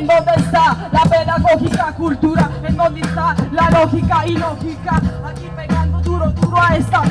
¿En dónde está la pedagógica cultura? ¿En dónde está la lógica y lógica? Aquí pegando duro, duro a esta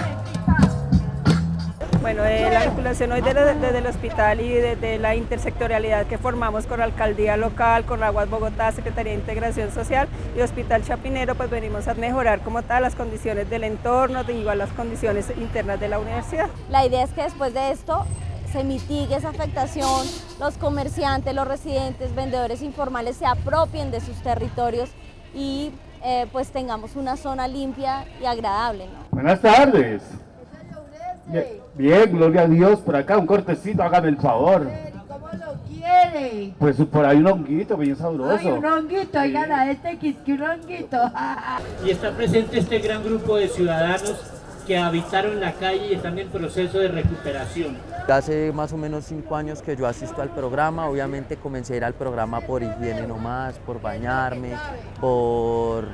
bueno, eh, la vinculación hoy desde, el hospital y desde la intersectorialidad que formamos con la alcaldía local, con Aguas Bogotá, Secretaría de Integración Social y Hospital Chapinero, pues venimos a mejorar como tal las condiciones del entorno, de igual las condiciones internas de la universidad. La idea es que después de esto se mitigue esa afectación, los comerciantes, los residentes, vendedores informales se apropien de sus territorios y eh, pues tengamos una zona limpia y agradable. Buenas tardes. Bien, gloria a Dios, por acá un cortecito, hágame el favor. ¿Cómo lo quiere? Pues por ahí un honguito bien sabroso. Ay, un honguito, oigan a este que un honguito. y está presente este gran grupo de ciudadanos que habitaron la calle y están en proceso de recuperación. Hace más o menos cinco años que yo asisto al programa, obviamente comencé a ir al programa por higiene nomás, por bañarme, por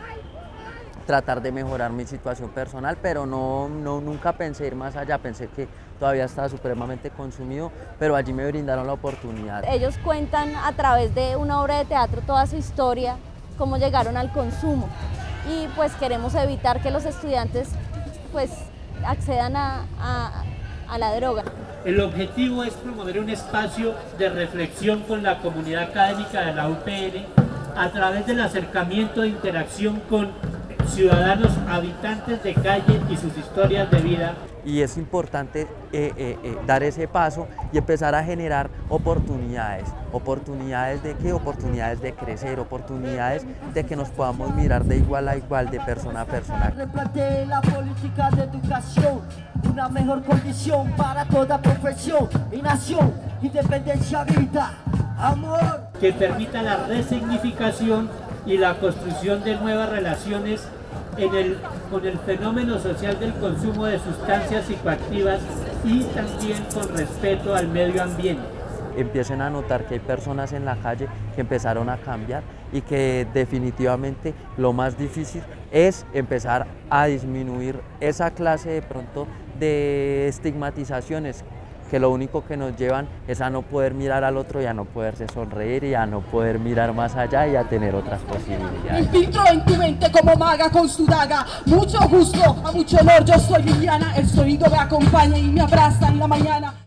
tratar de mejorar mi situación personal, pero no, no, nunca pensé ir más allá, pensé que todavía estaba supremamente consumido, pero allí me brindaron la oportunidad. Ellos cuentan a través de una obra de teatro toda su historia, cómo llegaron al consumo y pues queremos evitar que los estudiantes pues accedan a, a, a la droga. El objetivo es promover un espacio de reflexión con la comunidad académica de la UPN a través del acercamiento e interacción con ciudadanos habitantes de calle y sus historias de vida. Y es importante eh, eh, eh, dar ese paso y empezar a generar oportunidades. ¿Oportunidades de qué? Oportunidades de crecer, oportunidades de que nos podamos mirar de igual a igual, de persona a persona. Replante la política de educación, una mejor condición para toda profesión y nación, independencia, vida, amor. Que permita la resignificación y la construcción de nuevas relaciones con el fenómeno social del consumo de sustancias psicoactivas y también con respeto al medio ambiente. Empiecen a notar que hay personas en la calle que empezaron a cambiar y que definitivamente lo más difícil es empezar a disminuir esa clase de pronto de estigmatizaciones que lo único que nos llevan es a no poder mirar al otro y a no poderse sonreír y a no poder mirar más allá y a tener otras posibilidades. Infiltro en tu mente como maga con su daga, mucho gusto, a mucho honor, yo soy Liliana, el sonido me acompaña y me abraza en la mañana.